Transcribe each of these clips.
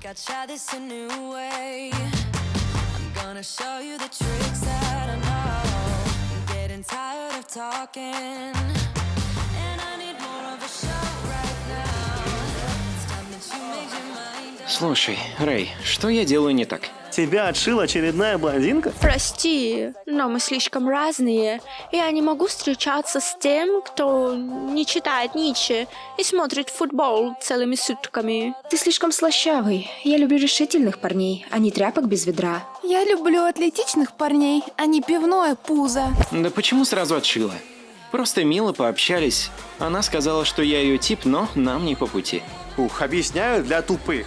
think I'd try this a new way. I'm gonna show you the tricks that I know. I'm getting tired of talking. Слушай, Рэй, что я делаю не так? Тебя отшила очередная блондинка? Прости, но мы слишком разные. Я не могу встречаться с тем, кто не читает Ницше и смотрит футбол целыми сутками. Ты слишком слащавый. Я люблю решительных парней, а не тряпок без ведра. Я люблю атлетичных парней, а не пивное пузо. Да почему сразу отшила? Просто мило пообщались. Она сказала, что я ее тип, но нам не по пути. Ух, объясняю для тупых.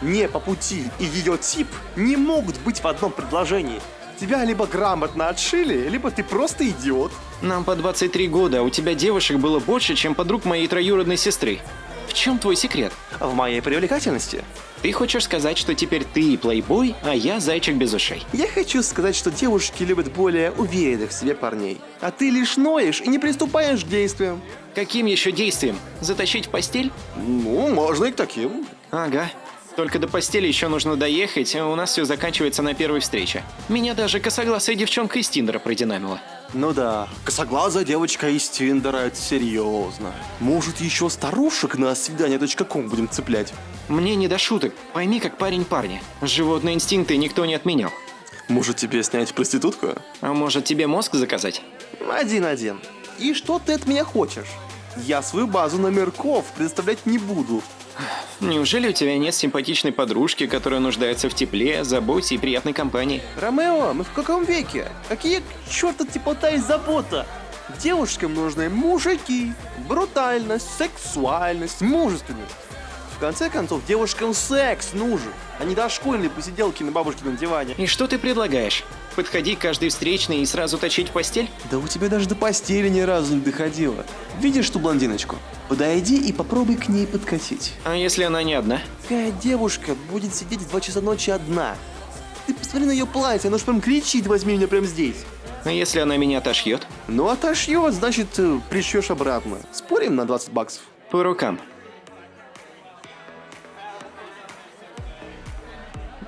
Не по пути и ее тип не могут быть в одном предложении. Тебя либо грамотно отшили, либо ты просто идиот. Нам по 23 года, а у тебя девушек было больше, чем подруг моей троюродной сестры. В чем твой секрет? В моей привлекательности. Ты хочешь сказать, что теперь ты плейбой, а я зайчик без ушей? Я хочу сказать, что девушки любят более уверенных в себе парней. А ты лишь ноешь и не приступаешь к действиям. Каким еще действием? Затащить в постель? Ну, можно и к таким. Ага. Только до постели еще нужно доехать, а у нас все заканчивается на первой встрече. Меня даже косогласая девчонка из Тиндера продинамила. Ну да, косоглазая девочка из Тиндера, это серьезно. Может, еще старушек на свидание.ком будем цеплять? Мне не до шуток. Пойми, как парень парня. Животные инстинкты никто не отменял. Может, тебе снять проститутку? А может, тебе мозг заказать? Один-один. И что ты от меня хочешь? Я свою базу номерков представлять не буду. Неужели у тебя нет симпатичной подружки, которая нуждается в тепле, заботе и приятной компании? Ромео, мы в каком веке? Какие к черту теплота и забота? Девушкам нужны мужики, брутальность, сексуальность, мужественность. В конце концов, девушкам секс нужен, а не дошкольные посиделки на бабушкином диване. И что ты предлагаешь? Подходи к каждой встречной и сразу точить в постель? Да у тебя даже до постели ни разу не доходило. Видишь ту блондиночку? Подойди и попробуй к ней подкатить. А если она не одна? Какая девушка будет сидеть в 2 часа ночи одна? Ты посмотри на ее платье, оно ж прям кричит, возьми меня прямо здесь. А если она меня отошьет? Ну, отошьет, значит, э, пришьешь обратно. Спорим на 20 баксов? По рукам.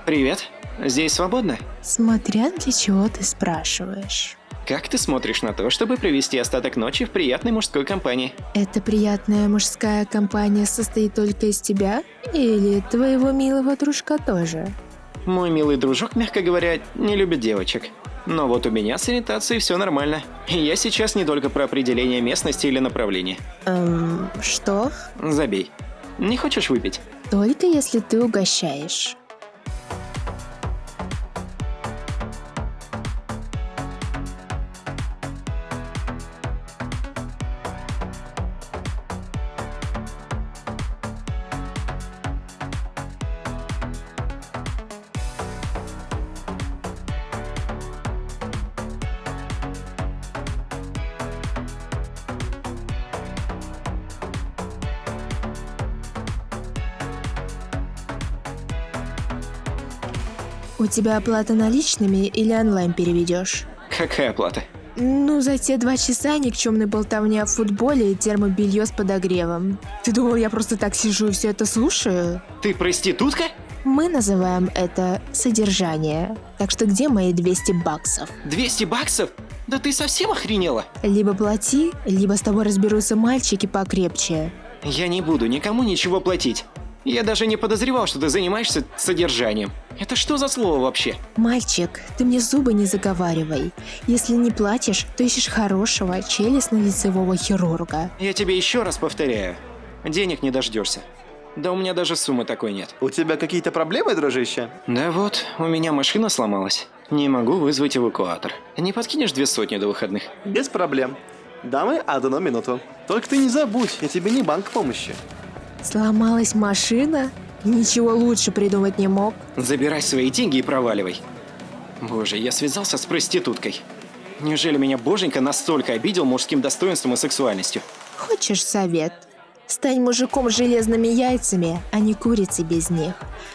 Привет. Здесь свободно? Смотря для чего ты спрашиваешь. Как ты смотришь на то, чтобы провести остаток ночи в приятной мужской компании? Эта приятная мужская компания состоит только из тебя? Или твоего милого дружка тоже? Мой милый дружок, мягко говоря, не любит девочек. Но вот у меня с ориентацией все нормально. И я сейчас не только про определение местности или направления. Эм, что? Забей. Не хочешь выпить? Только если ты угощаешь. У тебя оплата наличными или онлайн переведешь? Какая оплата? Ну, за те два часа никчемной болтовни о футболе и термобелье с подогревом. Ты думал, я просто так сижу и все это слушаю? Ты проститутка? Мы называем это содержание. Так что где мои 200 баксов? 200 баксов? Да ты совсем охренела? Либо плати, либо с тобой разберутся мальчики покрепче. Я не буду никому ничего платить. Я даже не подозревал, что ты занимаешься содержанием. Это что за слово вообще? Мальчик, ты мне зубы не заговаривай. Если не платишь, то ищешь хорошего челюстно-лицевого хирурга. Я тебе еще раз повторяю. Денег не дождешься. Да у меня даже суммы такой нет. У тебя какие-то проблемы, дружище? Да вот, у меня машина сломалась. Не могу вызвать эвакуатор. Не подкинешь две сотни до выходных? Без проблем. Дамы, одну минуту. Только ты не забудь, я тебе не банк помощи. Сломалась машина? Ничего лучше придумать не мог. Забирай свои деньги и проваливай. Боже, я связался с проституткой. Неужели меня боженька настолько обидел мужским достоинством и сексуальностью? Хочешь совет? Стань мужиком с железными яйцами, а не курицей без них.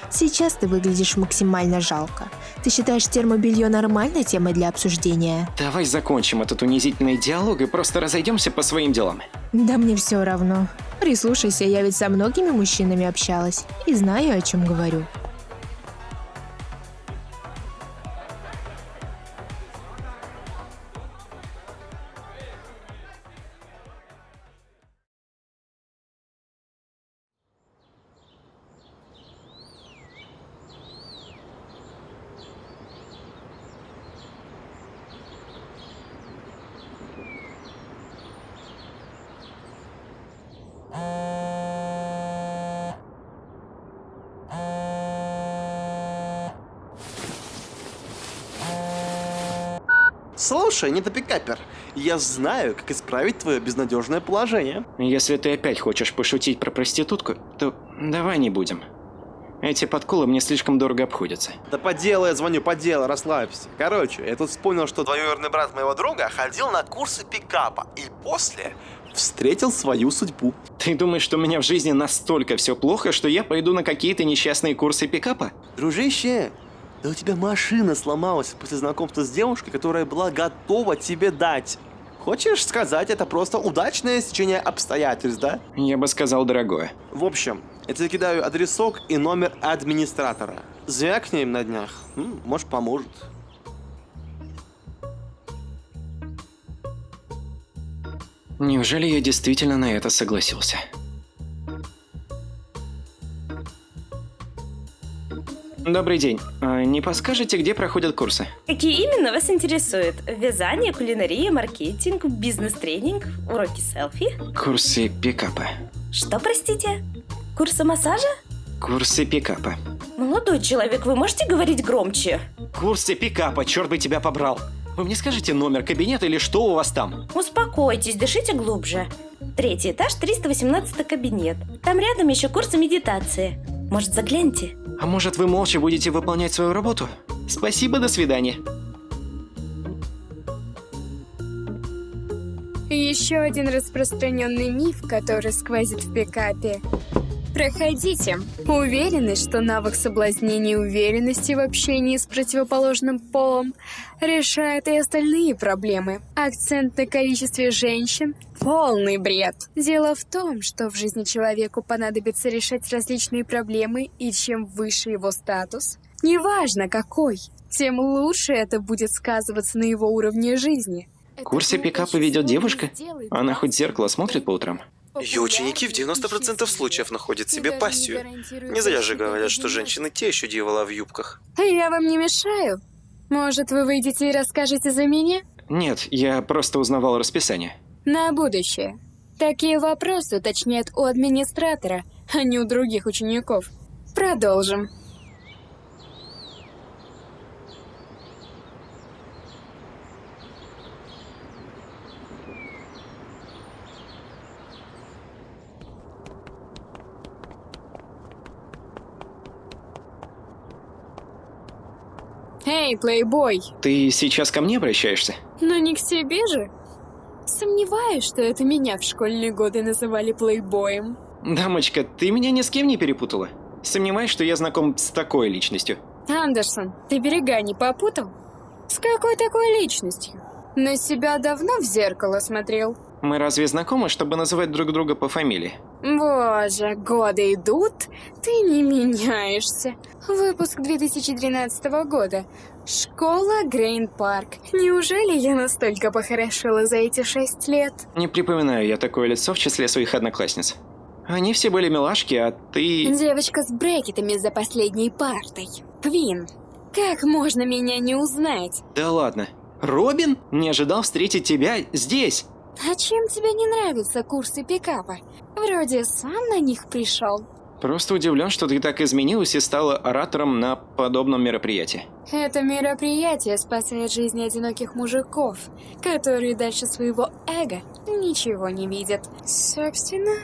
Сейчас ты выглядишь максимально жалко. Ты считаешь термобелье нормальной темой для обсуждения? Давай закончим этот унизительный диалог и просто разойдемся по своим делам. Да мне все равно. Прислушайся, я ведь со многими мужчинами общалась и знаю, о чем говорю. Слушай, недопикапер, я знаю, как исправить твое безнадежное положение. Если ты опять хочешь пошутить про проститутку, то давай не будем. Эти подколы мне слишком дорого обходятся. Да по делу я звоню, по делу, расслабься. Короче, я тут вспомнил, что двоюродный брат моего друга ходил на курсы пикапа и после встретил свою судьбу. Ты думаешь, что у меня в жизни настолько все плохо, что я пойду на какие-то несчастные курсы пикапа? Дружище, да у тебя машина сломалась после знакомства с девушкой, которая была готова тебе дать. Хочешь сказать, это просто удачное стечение обстоятельств, да? Я бы сказал, дорогое. В общем, я тебе кидаю адресок и номер администратора. Звякни им на днях. М, может, поможет. Неужели я действительно на это согласился? Добрый день. А не подскажете, где проходят курсы? Какие именно вас интересуют? Вязание, кулинария, маркетинг, бизнес-тренинг, уроки селфи? Курсы пикапа. Что, простите? Курсы массажа? Курсы пикапа. Молодой человек, вы можете говорить громче? Курсы пикапа, черт бы тебя побрал. Вы мне скажете номер кабинета или что у вас там? Успокойтесь, дышите глубже. Третий этаж, 318 кабинет. Там рядом еще курсы медитации. Может, загляньте? А может, вы молча будете выполнять свою работу? Спасибо, до свидания. Еще один распространенный миф, который сквозит в пикапе. Проходите. Уверены, что навык соблазнения и уверенности в общении с противоположным полом решает и остальные проблемы. Акцент на количестве женщин – полный бред. Дело в том, что в жизни человеку понадобится решать различные проблемы, и чем выше его статус, неважно какой, тем лучше это будет сказываться на его уровне жизни. Курсы пикапа ведет девушка? Она хоть в зеркало смотрит по утрам? Ее ученики в 90% случаев находят себе пассию. Не зря же говорят, что женщины те еще дьявола в юбках. Я вам не мешаю? Может, вы выйдете и расскажете за меня? Нет, я просто узнавал расписание. На будущее. Такие вопросы уточняют у администратора, а не у других учеников. Продолжим. Эй, плейбой! Ты сейчас ко мне обращаешься? Но не к себе же. Сомневаюсь, что это меня в школьные годы называли плейбоем. Дамочка, ты меня ни с кем не перепутала? Сомневаюсь, что я знаком с такой личностью. Андерсон, ты берега не попутал? С какой такой личностью? На себя давно в зеркало смотрел? Мы разве знакомы, чтобы называть друг друга по фамилии? Боже, годы идут, ты не меняешься. Выпуск 2013 года. Школа Грейн Парк. Неужели я настолько похорошела за эти шесть лет? Не припоминаю я такое лицо в числе своих одноклассниц. Они все были милашки, а ты... Девочка с брекетами за последней партой. Квин, как можно меня не узнать? Да ладно. Робин? Не ожидал встретить тебя здесь. А чем тебе не нравятся курсы пикапа? Вроде сам на них пришел. Просто удивлен, что ты так изменилась и стала оратором на подобном мероприятии. Это мероприятие спасает жизни одиноких мужиков, которые дальше своего эго ничего не видят. Собственно,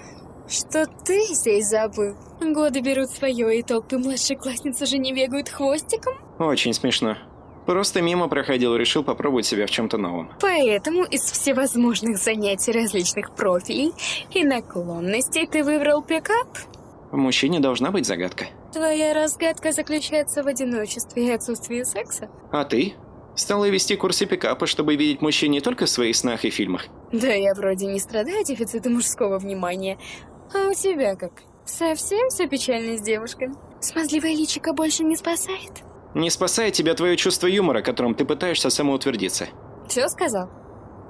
что ты здесь забыл? Годы берут свое, и толпы младшеклассниц уже не бегают хвостиком? Очень смешно. Просто мимо проходил, решил попробовать себя в чем-то новом. Поэтому из всевозможных занятий различных профилей и наклонностей ты выбрал пикап? Мужчине должна быть загадка. Твоя разгадка заключается в одиночестве и отсутствии секса? А ты? Стала вести курсы пикапа, чтобы видеть мужчин не только в своих снах и фильмах. Да я вроде не страдаю дефицитом мужского внимания. А у тебя как? Совсем все печально с девушками? Смазливая личико больше не спасает? Не спасает тебя твое чувство юмора, которым ты пытаешься самоутвердиться. Все сказал?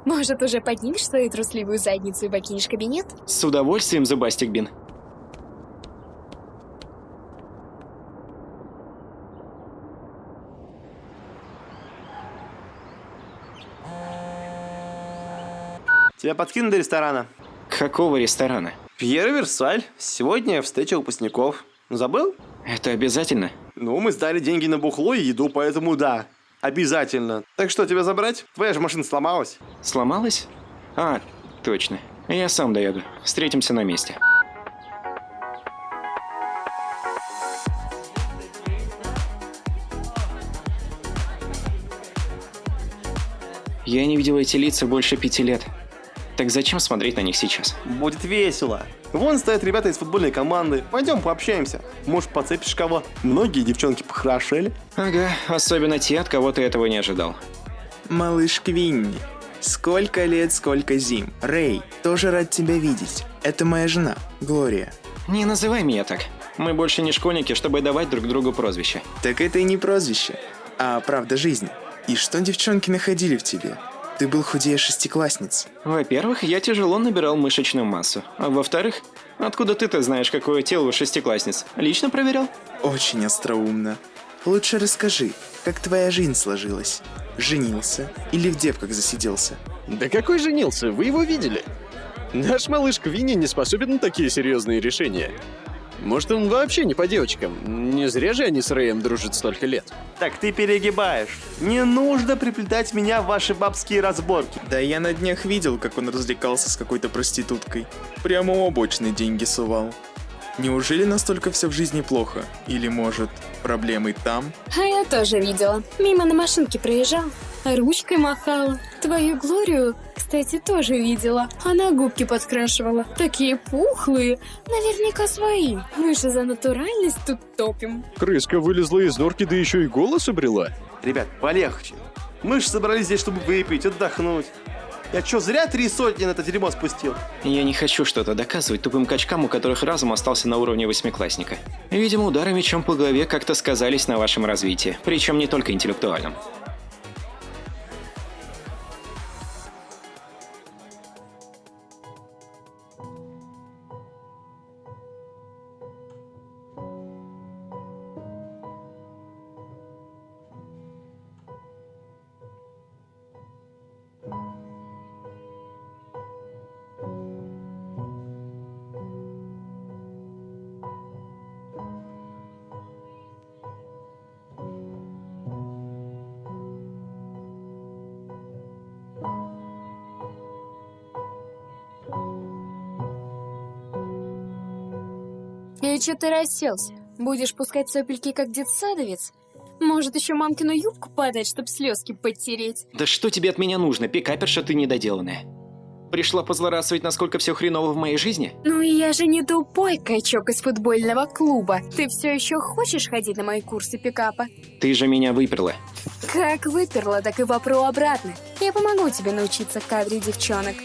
Может, уже поднимешь свою трусливую задницу и покинешь кабинет? С удовольствием, Зубастик Бин. Тебя подкинут до ресторана. Какого ресторана? Пьер Версаль. Сегодня встреча выпускников. Забыл? Это обязательно? Ну, мы сдали деньги на бухло и еду, поэтому да. Обязательно. Так что, тебя забрать? Твоя же машина сломалась. Сломалась? А, точно. Я сам доеду. Встретимся на месте. Я не видел эти лица больше пяти лет. Так зачем смотреть на них сейчас? Будет весело. Вон стоят ребята из футбольной команды. Пойдем пообщаемся. Может, подцепишь кого? Многие девчонки похорошели. Ага, особенно те, от кого ты этого не ожидал. Малыш Квинни. Сколько лет, сколько зим. Рэй, тоже рад тебя видеть. Это моя жена, Глория. Не называй меня так. Мы больше не школьники, чтобы давать друг другу прозвища. Так это и не прозвище, а правда жизни. И что девчонки находили в тебе? Ты был худее шестиклассниц. Во-первых, я тяжело набирал мышечную массу. А во-вторых, откуда ты-то знаешь, какое тело у шестиклассниц? Лично проверял? Очень остроумно. Лучше расскажи, как твоя жизнь сложилась? Женился или в девках засиделся? Да какой женился? Вы его видели? Наш малыш Квинни не способен на такие серьезные решения. Может, он вообще не по девочкам? Не зря же они с Рэем дружат столько лет. Так ты перегибаешь. Не нужно приплетать меня в ваши бабские разборки. Да я на днях видел, как он развлекался с какой-то проституткой. Прямо у обочины деньги сувал. Неужели настолько все в жизни плохо? Или, может, проблемы там? А я тоже видела. Мимо на машинке проезжал. Ручкой махала. Твою Глорию, кстати, тоже видела. Она губки подкрашивала. Такие пухлые. Наверняка свои. Мы же за натуральность тут топим. Крыска вылезла из норки, да еще и голос обрела. Ребят, полегче. Мы же собрались здесь, чтобы выпить, отдохнуть. Я что, зря три сотни на это дерьмо спустил? Я не хочу что-то доказывать тупым качкам, у которых разум остался на уровне восьмиклассника. Видимо, удары мечом по голове как-то сказались на вашем развитии, причем не только интеллектуальном. И что ты расселся? Будешь пускать сопельки, как детсадовец? Может, еще мамкину юбку подать, чтоб слезки подтереть? Да что тебе от меня нужно, пикаперша ты недоделанная? Пришла позлорадствовать, насколько все хреново в моей жизни? Ну и я же не тупой качок из футбольного клуба. Ты все еще хочешь ходить на мои курсы пикапа? Ты же меня выперла. Как выперла, так и вопру обратно. Я помогу тебе научиться кадре девчонок.